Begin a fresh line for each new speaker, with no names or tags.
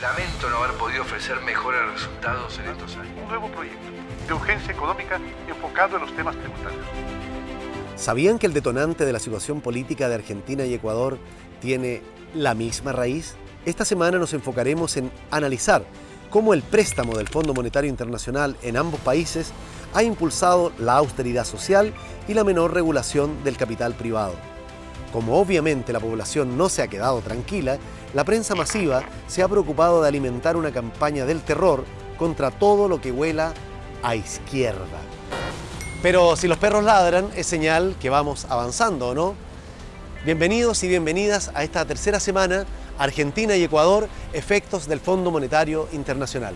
Lamento no haber podido ofrecer mejores resultados en estos años.
Un nuevo proyecto de urgencia económica enfocado en los temas tributarios.
¿Sabían que el detonante de la situación política de Argentina y Ecuador tiene la misma raíz? Esta semana nos enfocaremos en analizar cómo el préstamo del Fondo Monetario Internacional en ambos países ha impulsado la austeridad social y la menor regulación del capital privado. Como obviamente la población no se ha quedado tranquila, la prensa masiva se ha preocupado de alimentar una campaña del terror contra todo lo que huela a izquierda. Pero si los perros ladran, es señal que vamos avanzando, ¿o ¿no? Bienvenidos y bienvenidas a esta tercera semana Argentina y Ecuador, efectos del Fondo Monetario Internacional.